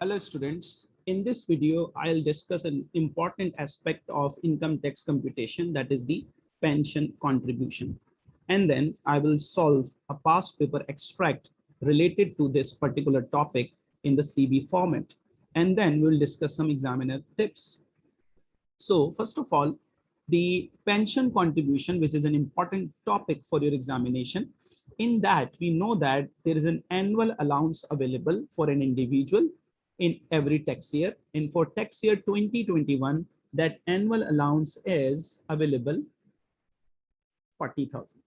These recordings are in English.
Hello students. In this video, I'll discuss an important aspect of income tax computation that is the pension contribution. And then I will solve a past paper extract related to this particular topic in the CB format. And then we'll discuss some examiner tips. So first of all, the pension contribution, which is an important topic for your examination. In that, we know that there is an annual allowance available for an individual in every tax year. And for tax year 2021, that annual allowance is available 40,000.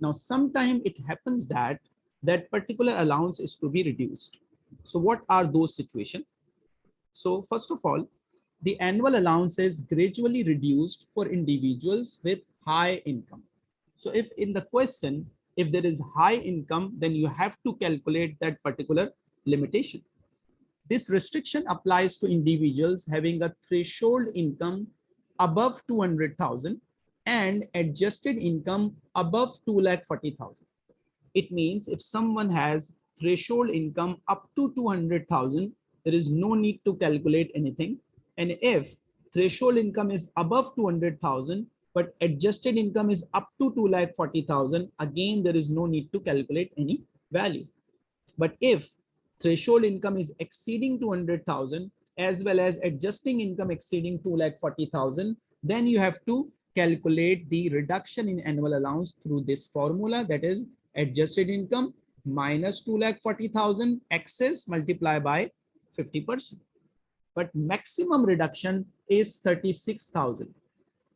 Now, sometime it happens that that particular allowance is to be reduced. So what are those situations? So first of all, the annual allowance is gradually reduced for individuals with high income. So if in the question, if there is high income, then you have to calculate that particular limitation. This restriction applies to individuals having a threshold income above 200,000 and adjusted income above 2,40,000. It means if someone has threshold income up to 200,000, there is no need to calculate anything and if threshold income is above 200,000, but adjusted income is up to 2,40,000, again, there is no need to calculate any value. But if threshold income is exceeding 200,000 as well as adjusting income exceeding 2,40,000, then you have to calculate the reduction in annual allowance through this formula that is adjusted income minus 2,40,000 excess multiplied by 50 percent. But maximum reduction is 36,000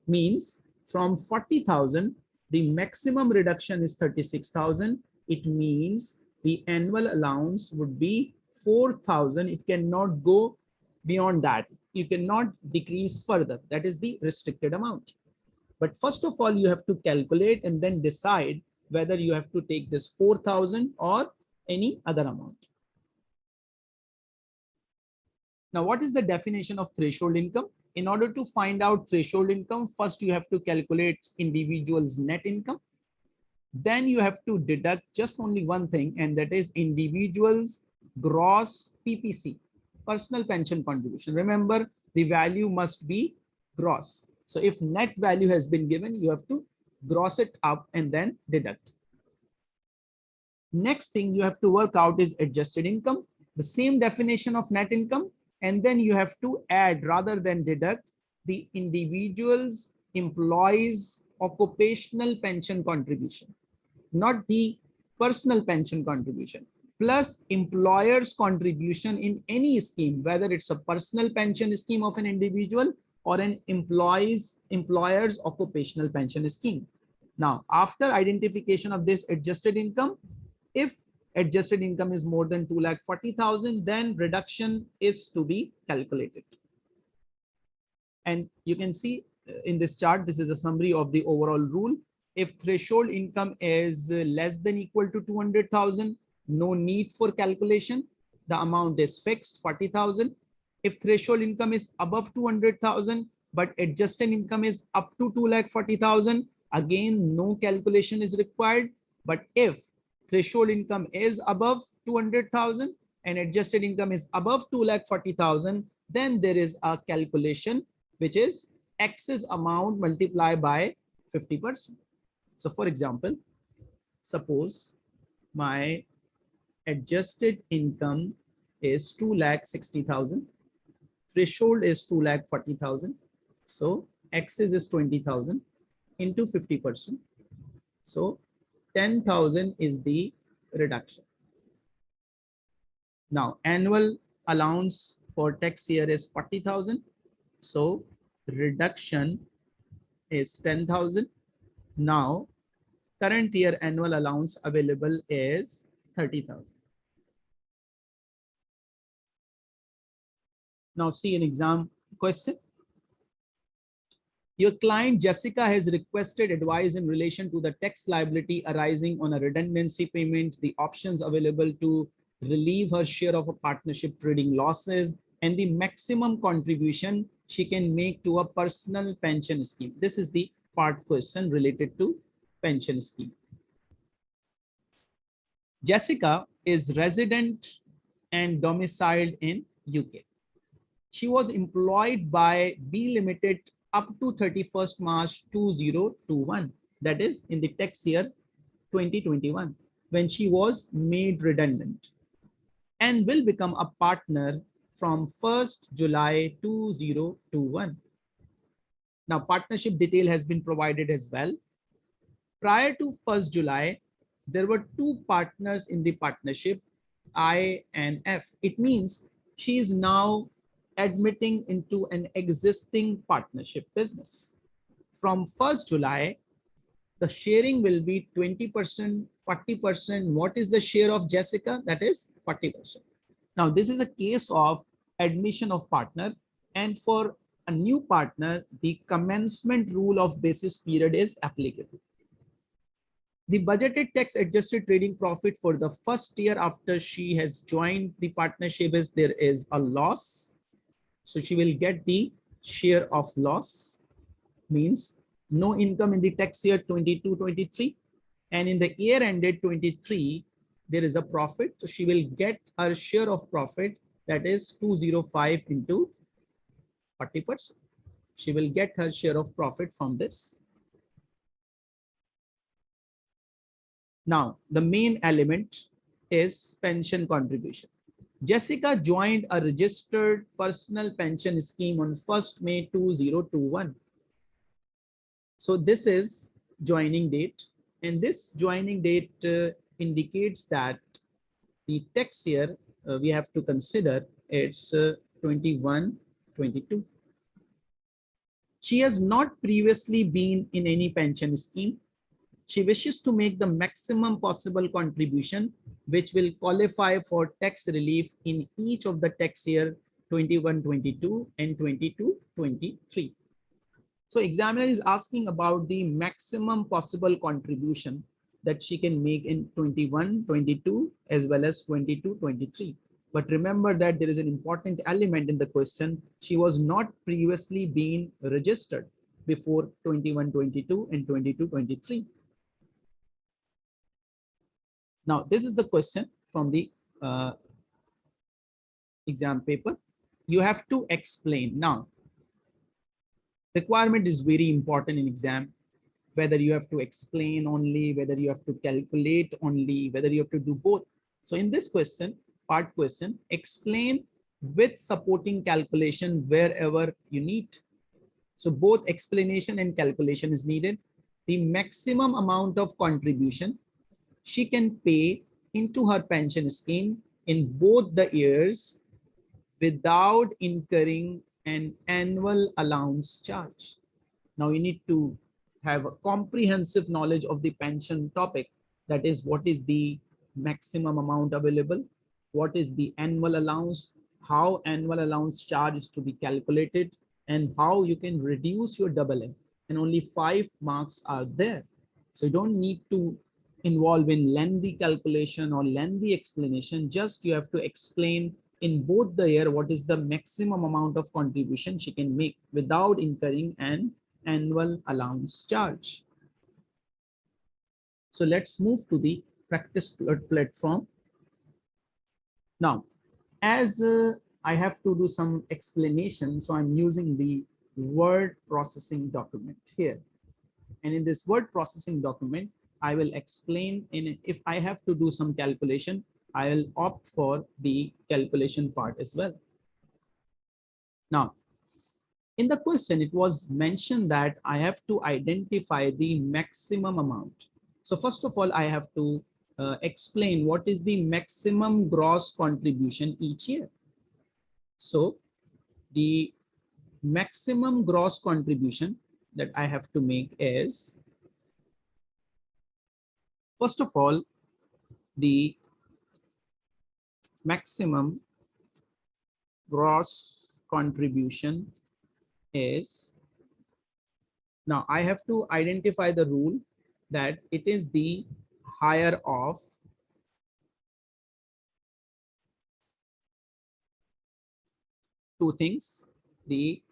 means from 40,000 the maximum reduction is 36,000 it means the annual allowance would be 4,000 it cannot go beyond that. You cannot decrease further. That is the restricted amount. But first of all you have to calculate and then decide whether you have to take this 4,000 or any other amount. Now, what is the definition of threshold income? In order to find out threshold income, first you have to calculate individual's net income. Then you have to deduct just only one thing, and that is individual's gross PPC, personal pension contribution. Remember, the value must be gross. So if net value has been given, you have to gross it up and then deduct. Next thing you have to work out is adjusted income. The same definition of net income, and then you have to add rather than deduct the individual's employees occupational pension contribution, not the personal pension contribution, plus employer's contribution in any scheme, whether it's a personal pension scheme of an individual or an employee's employer's occupational pension scheme. Now, after identification of this adjusted income, if adjusted income is more than 2 lakh 40,000, then reduction is to be calculated. And you can see uh, in this chart, this is a summary of the overall rule. If threshold income is uh, less than equal to 200,000, no need for calculation. The amount is fixed 40,000. If threshold income is above 200,000, but adjusted income is up to 2 lakh 40,000, again, no calculation is required. But if threshold income is above 200,000 and adjusted income is above 2,40,000, then there is a calculation which is excess amount multiplied by 50%. So for example, suppose my adjusted income is 2,60,000, threshold is 2,40,000. So excess is 20,000 into 50%. So 10,000 is the reduction. Now, annual allowance for tax year is 40,000. So reduction is 10,000. Now, current year annual allowance available is 30,000. Now see an exam question. Your client Jessica has requested advice in relation to the tax liability arising on a redundancy payment, the options available to relieve her share of a partnership trading losses, and the maximum contribution she can make to a personal pension scheme. This is the part question related to pension scheme. Jessica is resident and domiciled in UK. She was employed by B Limited up to 31st March 2021. That is in the tax year 2021 when she was made redundant and will become a partner from 1st July 2021. Now partnership detail has been provided as well. Prior to 1st July, there were two partners in the partnership, I and F. It means she is now admitting into an existing partnership business. From 1st July, the sharing will be 20%, 40%. What is the share of Jessica? That is 40%. Now, this is a case of admission of partner. And for a new partner, the commencement rule of basis period is applicable. The budgeted tax adjusted trading profit for the first year after she has joined the partnership is there is a loss. So she will get the share of loss means no income in the tax year 22-23 and in the year ended 23 there is a profit. So she will get her share of profit that is 205 into 40 percent. She will get her share of profit from this now the main element is pension contribution jessica joined a registered personal pension scheme on 1st may 2021 so this is joining date and this joining date uh, indicates that the tax year uh, we have to consider it's uh, 21, 22. She has not previously been in any pension scheme. She wishes to make the maximum possible contribution, which will qualify for tax relief in each of the tax year 21, 22 and 22, 23. So examiner is asking about the maximum possible contribution that she can make in 21, 22, as well as 22, 23. But remember that there is an important element in the question. She was not previously being registered before 21, 22 and 22, 23. Now, this is the question from the uh, exam paper. You have to explain. Now, requirement is very important in exam whether you have to explain only whether you have to calculate only whether you have to do both so in this question part question explain with supporting calculation wherever you need so both explanation and calculation is needed the maximum amount of contribution she can pay into her pension scheme in both the years without incurring an annual allowance charge. Now you need to have a comprehensive knowledge of the pension topic. That is what is the maximum amount available, what is the annual allowance, how annual allowance charge is to be calculated, and how you can reduce your double M. And only five marks are there. So you don't need to involve in lengthy calculation or lengthy explanation. Just you have to explain in both the year what is the maximum amount of contribution she can make without incurring an annual allowance charge. So let's move to the practice platform. Now, as uh, I have to do some explanation, so I'm using the word processing document here. And in this word processing document, I will explain in if I have to do some calculation, I'll opt for the calculation part as well. Now, in the question, it was mentioned that I have to identify the maximum amount. So first of all, I have to uh, explain what is the maximum gross contribution each year. So the maximum gross contribution that I have to make is, first of all, the maximum gross contribution is now I have to identify the rule that it is the higher of two things the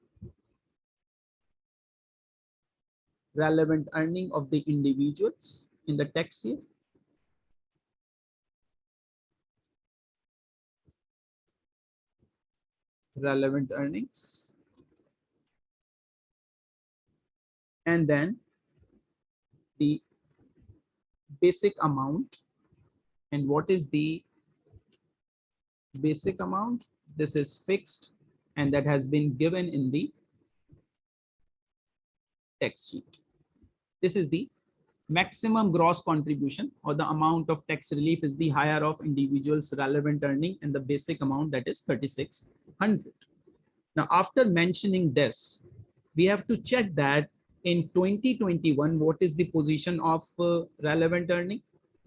relevant earning of the individuals in the tax year relevant earnings. And then the basic amount. And what is the basic amount? This is fixed and that has been given in the text sheet. This is the maximum gross contribution or the amount of tax relief is the higher of individuals relevant earning and the basic amount that is 3600 now after mentioning this we have to check that in 2021 what is the position of uh, relevant earning?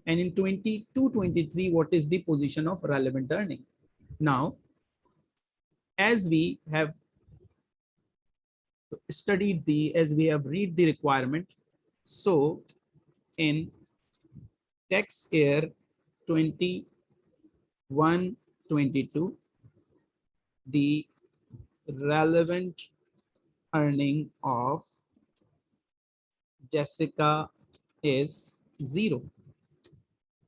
And in 22 23 what is the position of relevant earning? Now as we have studied the as we have read the requirement so in tax year 21 22 the relevant earning of Jessica is zero.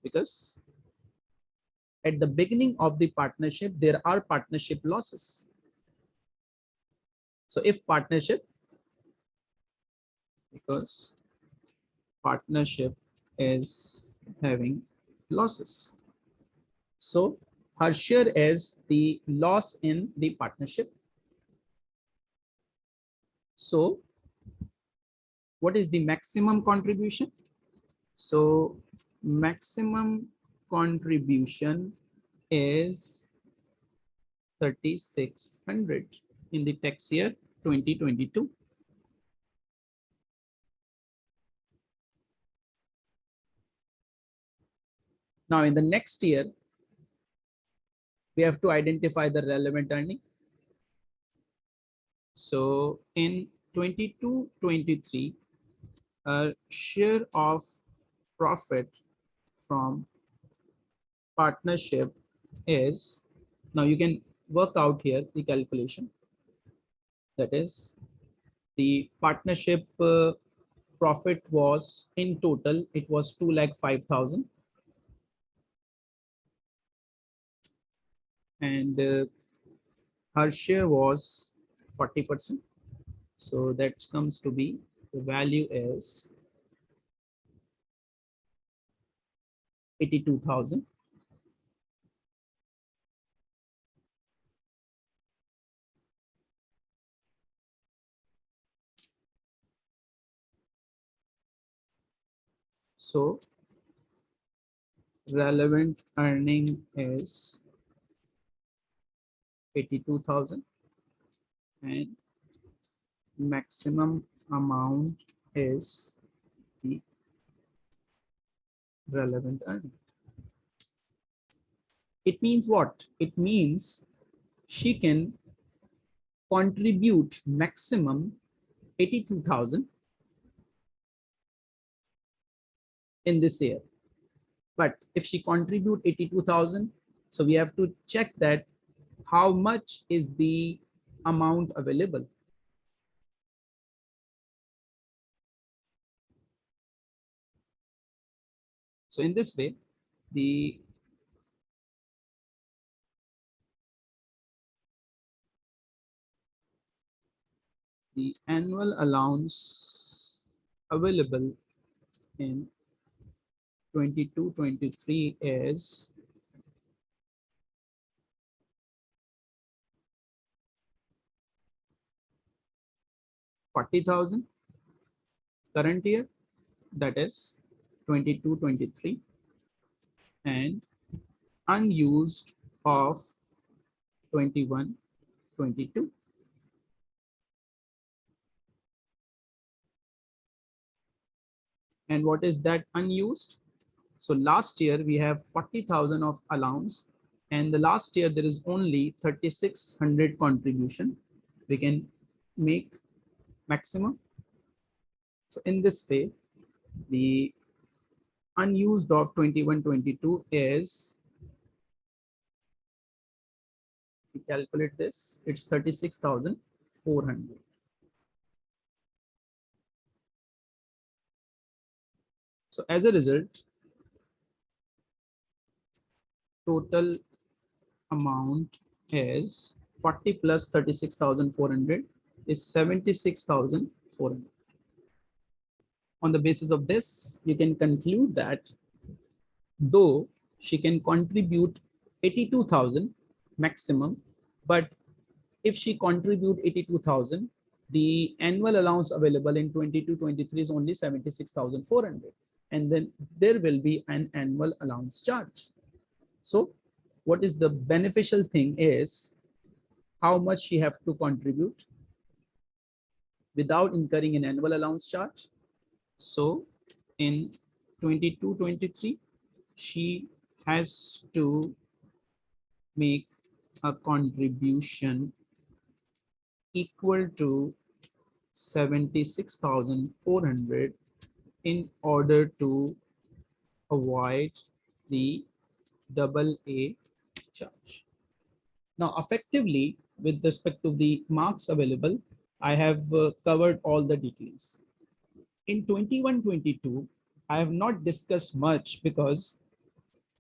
Because at the beginning of the partnership there are partnership losses. So if partnership because partnership is having losses. So her share is the loss in the partnership. So what is the maximum contribution? So maximum contribution is 3600 in the tax year 2022. Now in the next year, we have to identify the relevant earning. So in 22, 23, a share of profit from partnership is, now you can work out here the calculation. That is the partnership uh, profit was in total, it was 2 lakh 5,000 and uh, her share was 40%. So that comes to be the value is 82,000. So relevant earning is 82,000 and maximum amount is the relevant earning. It means what? It means she can contribute maximum 82,000 in this year. But if she contribute 82,000, so we have to check that how much is the amount available. So in this way, the the annual allowance available in 22-23 is 40,000 current year that is 22 23 and unused of 21 22 and what is that unused? So last year we have 40,000 of allowance and the last year there is only 3600 contribution. We can make maximum. So in this way, the unused of 2122 is, if calculate this, it's 36,400. So as a result, total amount is 40 plus 36,400 is 76,400. On the basis of this, you can conclude that though she can contribute 82,000 maximum, but if she contribute 82,000, the annual allowance available in 22-23 is only 76,400 and then there will be an annual allowance charge. So what is the beneficial thing is how much she have to contribute without incurring an annual allowance charge. So in 22-23, she has to make a contribution equal to 76,400 in order to avoid the double A charge. Now, effectively, with respect to the marks available, I have uh, covered all the details. In 21-22, I have not discussed much because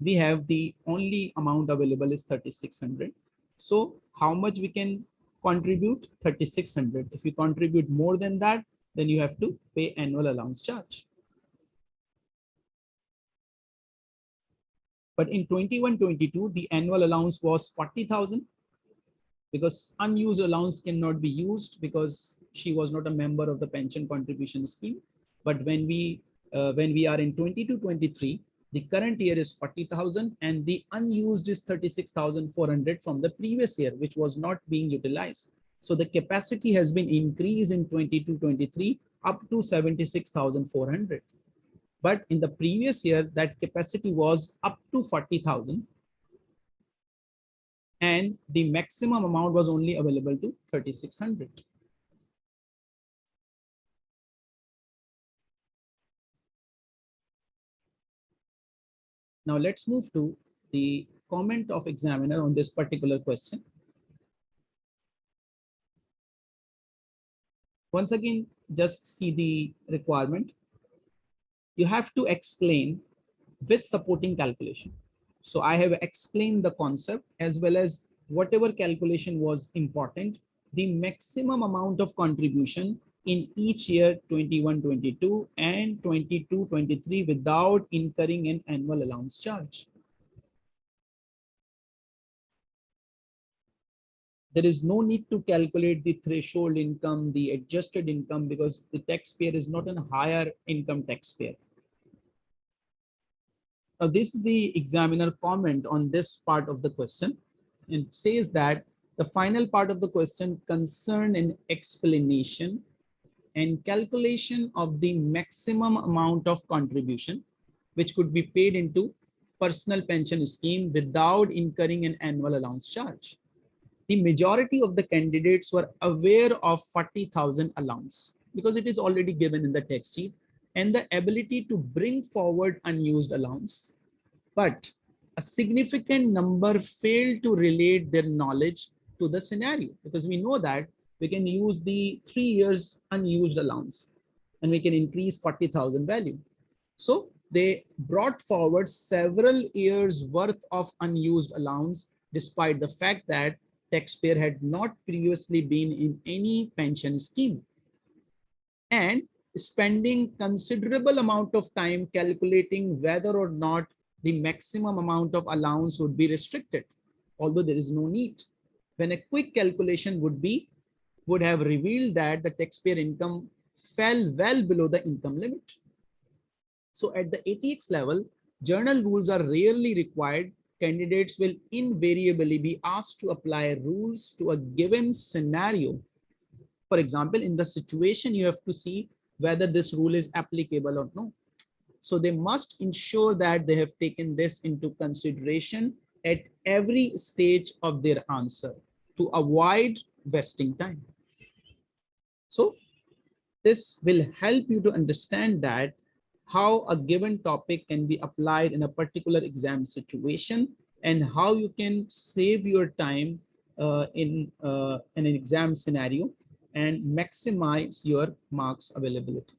we have the only amount available is 3600. So how much we can contribute 3600. If you contribute more than that, then you have to pay annual allowance charge. But in 21-22, the annual allowance was 40,000 because unused allowance cannot be used because she was not a member of the pension contribution scheme. But when we uh, when we are in 22-23, the current year is 40,000 and the unused is 36,400 from the previous year, which was not being utilized. So the capacity has been increased in 22-23 up to 76,400. But in the previous year, that capacity was up to 40,000 and the maximum amount was only available to 3,600. Now let's move to the comment of examiner on this particular question. Once again, just see the requirement. You have to explain with supporting calculation. So I have explained the concept as well as whatever calculation was important, the maximum amount of contribution in each year 21 22 and 22 23 without incurring an annual allowance charge. There is no need to calculate the threshold income the adjusted income because the taxpayer is not a higher income taxpayer this is the examiner comment on this part of the question and says that the final part of the question concern an explanation and calculation of the maximum amount of contribution which could be paid into personal pension scheme without incurring an annual allowance charge. The majority of the candidates were aware of 40,000 allowance because it is already given in the text sheet and the ability to bring forward unused allowance. But a significant number failed to relate their knowledge to the scenario because we know that we can use the three years unused allowance and we can increase 40,000 value. So they brought forward several years worth of unused allowance despite the fact that taxpayer had not previously been in any pension scheme and spending considerable amount of time calculating whether or not the maximum amount of allowance would be restricted although there is no need when a quick calculation would be would have revealed that the taxpayer income fell well below the income limit. So at the ATX level, journal rules are rarely required. Candidates will invariably be asked to apply rules to a given scenario. For example, in the situation, you have to see whether this rule is applicable or no. So they must ensure that they have taken this into consideration at every stage of their answer to avoid wasting time. So this will help you to understand that how a given topic can be applied in a particular exam situation and how you can save your time uh, in, uh, in an exam scenario and maximize your marks availability.